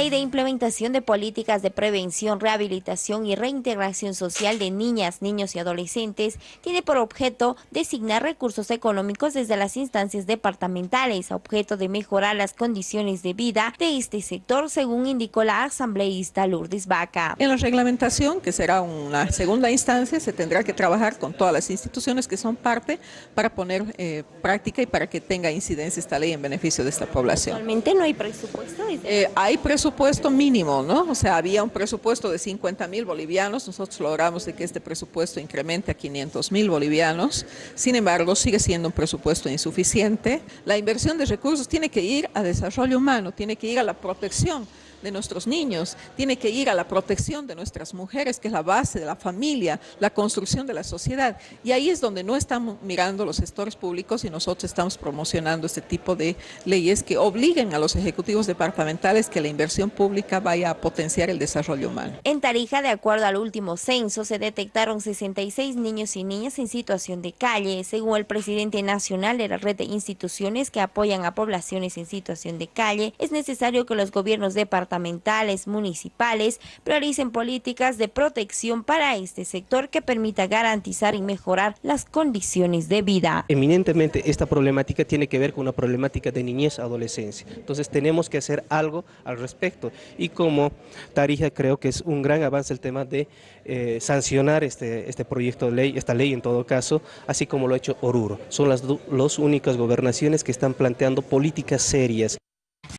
Ley de implementación de políticas de prevención, rehabilitación y reintegración social de niñas, niños y adolescentes tiene por objeto designar recursos económicos desde las instancias departamentales a objeto de mejorar las condiciones de vida de este sector, según indicó la asambleísta Lourdes Vaca. En la reglamentación, que será una segunda instancia, se tendrá que trabajar con todas las instituciones que son parte para poner eh, práctica y para que tenga incidencia esta ley en beneficio de esta población. ¿Actualmente no hay presupuesto? Eh, hay presupuesto mínimo, ¿no? O sea, había un presupuesto de 50 mil bolivianos, nosotros logramos de que este presupuesto incremente a 500 mil bolivianos, sin embargo, sigue siendo un presupuesto insuficiente. La inversión de recursos tiene que ir a desarrollo humano, tiene que ir a la protección de nuestros niños, tiene que ir a la protección de nuestras mujeres, que es la base de la familia, la construcción de la sociedad. Y ahí es donde no estamos mirando los gestores públicos y nosotros estamos promocionando este tipo de leyes que obliguen a los ejecutivos departamentales que la inversión pública vaya a potenciar el desarrollo humano. En Tarija, de acuerdo al último censo, se detectaron 66 niños y niñas en situación de calle, según el presidente nacional de la red de instituciones que apoyan a poblaciones en situación de calle, es necesario que los gobiernos departamentales departamentales, municipales, prioricen políticas de protección para este sector que permita garantizar y mejorar las condiciones de vida. Eminentemente esta problemática tiene que ver con una problemática de niñez adolescencia, entonces tenemos que hacer algo al respecto y como Tarija creo que es un gran avance el tema de eh, sancionar este, este proyecto de ley, esta ley en todo caso, así como lo ha hecho Oruro. Son las dos únicas gobernaciones que están planteando políticas serias.